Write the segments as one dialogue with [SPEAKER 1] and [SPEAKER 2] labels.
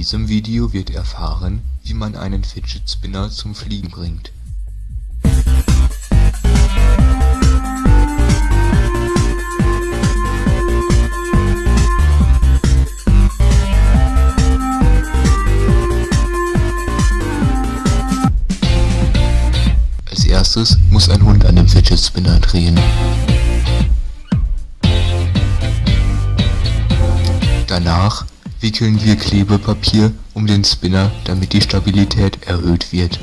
[SPEAKER 1] diesem Video wird erfahren, wie man einen Fidget Spinner zum Fliegen bringt. Als erstes muss ein Hund an dem Fidget Spinner drehen. Danach wickeln wir Klebepapier um den Spinner, damit die Stabilität erhöht wird.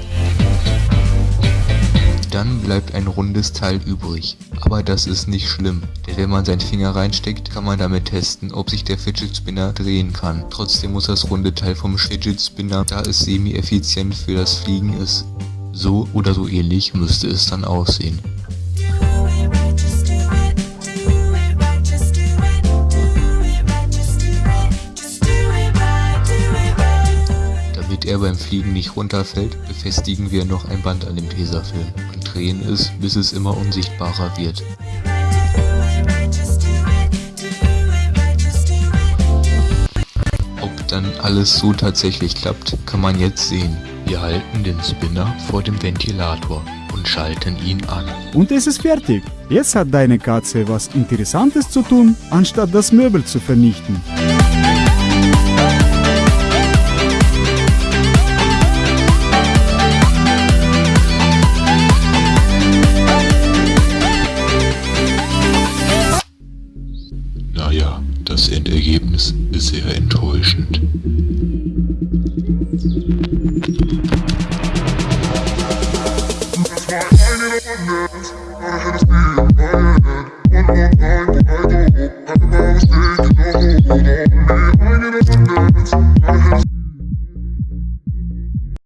[SPEAKER 1] Dann bleibt ein rundes Teil übrig, aber das ist nicht schlimm, denn wenn man seinen Finger reinsteckt, kann man damit testen, ob sich der Fidget Spinner drehen kann. Trotzdem muss das runde Teil vom Fidget Spinner, da es semi-effizient für das Fliegen ist. So oder so ähnlich müsste es dann aussehen. Damit er beim Fliegen nicht runterfällt, befestigen wir noch ein Band an dem Tesafilm und drehen es, bis es immer unsichtbarer wird. Ob dann alles so tatsächlich klappt, kann man jetzt sehen. Wir halten den Spinner vor dem Ventilator und schalten ihn an.
[SPEAKER 2] Und es ist fertig. Jetzt hat deine Katze was Interessantes zu tun, anstatt das Möbel zu vernichten.
[SPEAKER 1] Das Endergebnis ist sehr enttäuschend. Das war eine